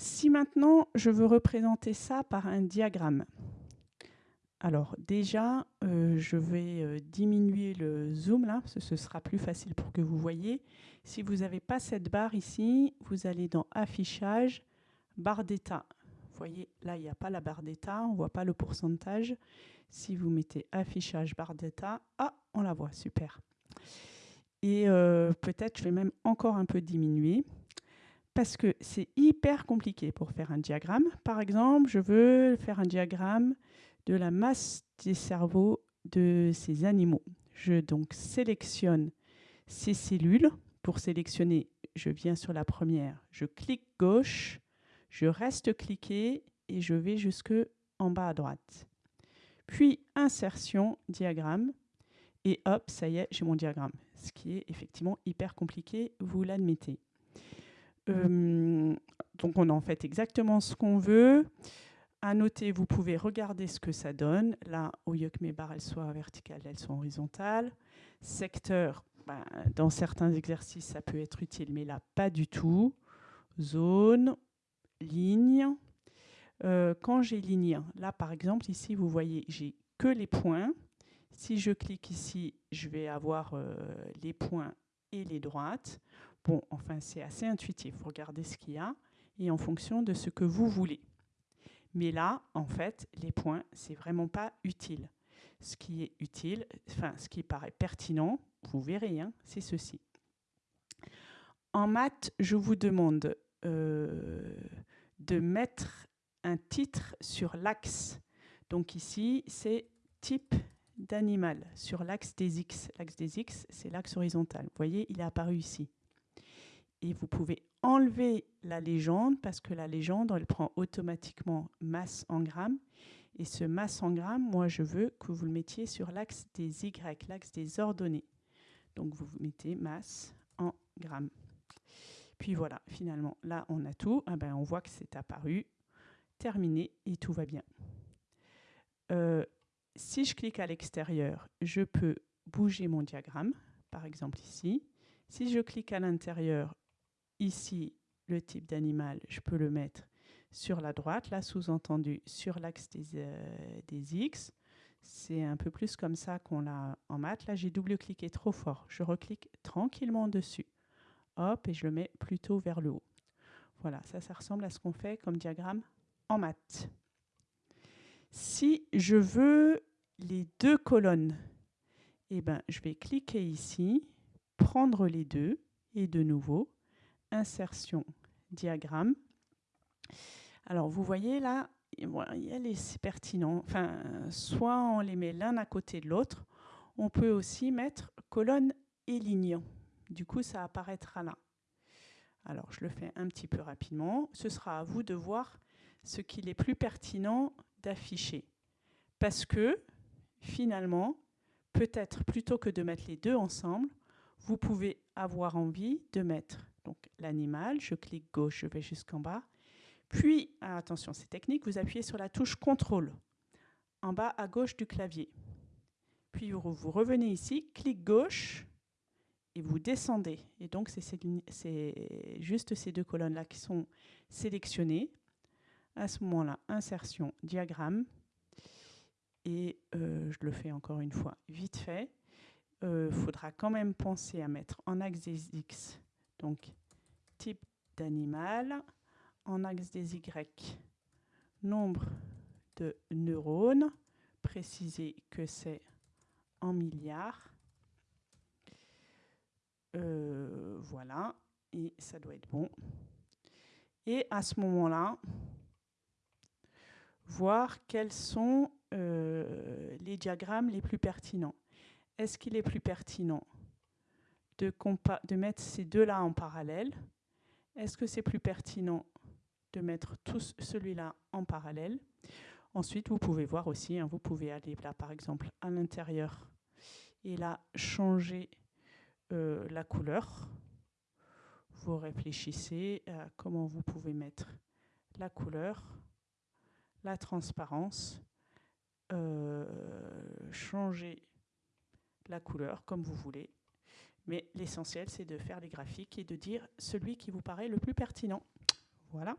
Si maintenant je veux représenter ça par un diagramme, alors déjà, euh, je vais euh, diminuer le zoom là, ce sera plus facile pour que vous voyez. Si vous n'avez pas cette barre ici, vous allez dans Affichage, barre d'état. Vous voyez, là, il n'y a pas la barre d'état, on ne voit pas le pourcentage. Si vous mettez Affichage, barre d'état, ah, on la voit, super. Et euh, peut-être, je vais même encore un peu diminuer, parce que c'est hyper compliqué pour faire un diagramme. Par exemple, je veux faire un diagramme de la masse des cerveaux de ces animaux. Je donc sélectionne ces cellules. Pour sélectionner, je viens sur la première, je clique gauche, je reste cliqué et je vais jusque en bas à droite. Puis insertion, diagramme, et hop, ça y est, j'ai mon diagramme. Ce qui est effectivement hyper compliqué, vous l'admettez. Donc on en fait exactement ce qu'on veut. À noter, vous pouvez regarder ce que ça donne. Là, au barres elles soient verticales, elles sont horizontales. Secteur, ben, dans certains exercices, ça peut être utile, mais là, pas du tout. Zone, ligne. Euh, quand j'ai ligne, là, par exemple, ici, vous voyez, j'ai que les points. Si je clique ici, je vais avoir euh, les points et les droites. Bon, enfin, c'est assez intuitif. Vous regardez ce qu'il y a et en fonction de ce que vous voulez. Mais là, en fait, les points, c'est vraiment pas utile. Ce qui est utile, enfin, ce qui paraît pertinent, vous verrez, hein, c'est ceci. En maths, je vous demande euh, de mettre un titre sur l'axe. Donc ici, c'est type d'animal sur l'axe des X. L'axe des X, c'est l'axe horizontal. Vous voyez, il est apparu ici et vous pouvez enlever la légende parce que la légende, elle prend automatiquement masse en grammes. Et ce masse en grammes, moi, je veux que vous le mettiez sur l'axe des Y, l'axe des ordonnées. Donc, vous mettez masse en grammes. Puis voilà, finalement, là, on a tout. Ah ben, on voit que c'est apparu, terminé, et tout va bien. Euh, si je clique à l'extérieur, je peux bouger mon diagramme, par exemple ici. Si je clique à l'intérieur, Ici, le type d'animal, je peux le mettre sur la droite, là sous-entendu sur l'axe des, euh, des, X. C'est un peu plus comme ça qu'on l'a en maths. Là, j'ai double-cliqué trop fort. Je reclique tranquillement dessus. Hop, et je le mets plutôt vers le haut. Voilà, ça, ça ressemble à ce qu'on fait comme diagramme en maths. Si je veux les deux colonnes, eh ben, je vais cliquer ici, prendre les deux, et de nouveau, insertion, diagramme. Alors, vous voyez là, c'est pertinent. Enfin, soit on les met l'un à côté de l'autre, on peut aussi mettre colonne et ligne. Du coup, ça apparaîtra là. Alors, je le fais un petit peu rapidement. Ce sera à vous de voir ce qu'il est plus pertinent d'afficher. Parce que, finalement, peut-être plutôt que de mettre les deux ensemble, vous pouvez avoir envie de mettre l'animal, je clique gauche, je vais jusqu'en bas. Puis, attention, c'est technique, vous appuyez sur la touche contrôle en bas à gauche du clavier. Puis vous revenez ici, clic gauche et vous descendez. Et donc c'est juste ces deux colonnes-là qui sont sélectionnées. À ce moment-là, insertion, diagramme. Et euh, je le fais encore une fois vite fait. Il euh, faudra quand même penser à mettre en axe des X donc, type d'animal, en axe des Y, nombre de neurones, préciser que c'est en milliards. Euh, voilà, et ça doit être bon. Et à ce moment-là, voir quels sont euh, les diagrammes les plus pertinents. Est-ce qu'il est plus pertinent de, mettre ces deux-là en parallèle? Est-ce que c'est plus pertinent de mettre tous celui-là en parallèle? Ensuite, vous pouvez voir aussi, hein, vous pouvez aller là par exemple à l'intérieur et là changer euh, la couleur. Vous réfléchissez à comment vous pouvez mettre la couleur, la transparence, euh, changer la couleur comme vous voulez. Mais l'essentiel, c'est de faire les graphiques et de dire celui qui vous paraît le plus pertinent. Voilà.